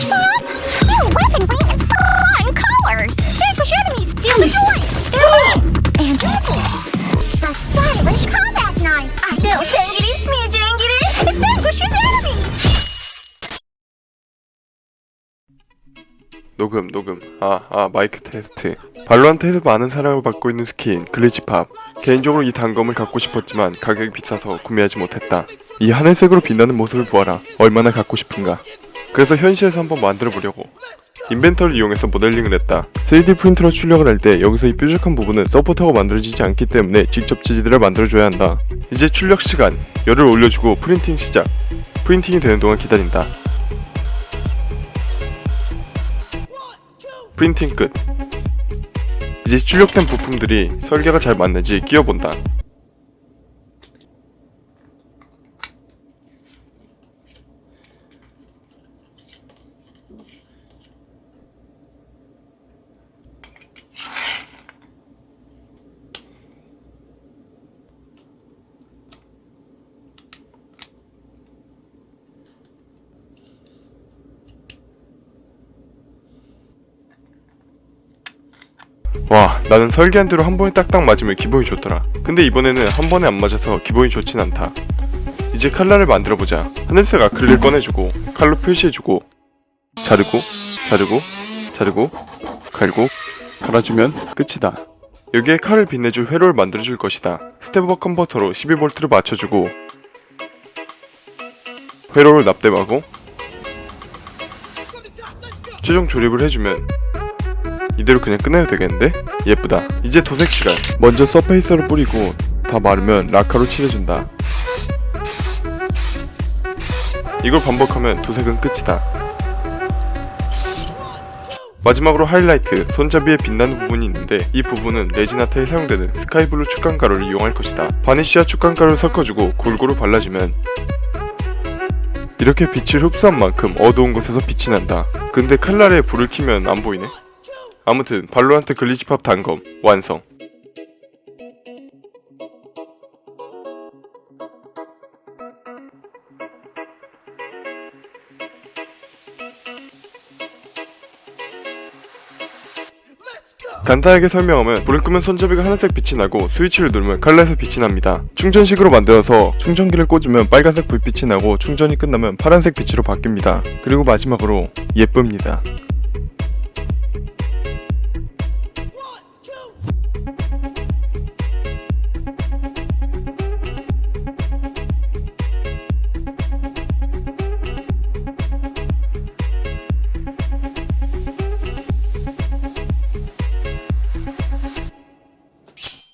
Glitch Pop? New weaponry and fun colors! Vanquish enemies, feel the joy! And the stylish combat knife! I know Sangiris, Mijangiris! It vanquishes enemies! 녹음 녹음 아 아 마이크 테스트 발로한테에서 많은 사랑을 받고 있는 스킨 글리치팝 개인적으로 이 단검을 갖고 싶었지만 가격이 비싸서 구매하지 못했다 이 하늘색으로 빛나는 모습을 보아라 얼마나 갖고 싶은가 그래서 현실에서 한번 만들어 보려고 인벤터를 이용해서 모델링을 했다 3D 프린터로 출력을 할 때 여기서 이 뾰족한 부분은 서포터가 만들어지지 않기 때문에 직접 지지대를 만들어줘야 한다 이제 출력 시간 열을 올려주고 프린팅 시작 프린팅이 되는 동안 기다린다 프린팅 끝. 이제 출력된 부품들이 설계가 잘 맞는지 끼워본다. 와 나는 설계한 대로 한 번에 딱딱 맞으면 기분이 좋더라. 근데 이번에는 한 번에 안 맞아서 기분이 좋진 않다. 이제 칼날을 만들어보자. 하늘색 아크릴을 꺼내주고 칼로 표시해주고. 자르고 자르고 자르고 갈고 갈아주면 끝이다. 여기에 칼을 빛내줄 회로를 만들어줄 것이다. step-up 컨버터로 12V를 맞춰주고 회로를 납땜하고 최종 조립을 해주면 이대로 그냥 끝내도 되겠는데? 예쁘다. 이제 도색 시간. 먼저 surfacer를 뿌리고 다 마르면 라카로 칠해준다. 이걸 반복하면 도색은 끝이다. 마지막으로 하이라이트, 손잡이에 빛나는 부분이 있는데 이 부분은 resin art에 사용되는 스카이블루 축광가루를 이용할 것이다. 바니쉬와 축광가루를 섞어주고 골고루 발라주면 이렇게 빛을 흡수한 만큼 어두운 곳에서 빛이 난다. 근데 칼날에 불을 켜면 안 보이네 아무튼 발로란트 글리치팝 단검 완성 간단하게 설명하면 불을 끄면 손잡이가 하늘색 빛이 나고 스위치를 누르면 칼날에서 빛이 납니다. 충전식으로 만들어서 충전기를 꽂으면 빨간색 불빛이 나고 충전이 끝나면 파란색 빛으로 바뀝니다. 그리고 마지막으로 예쁩니다.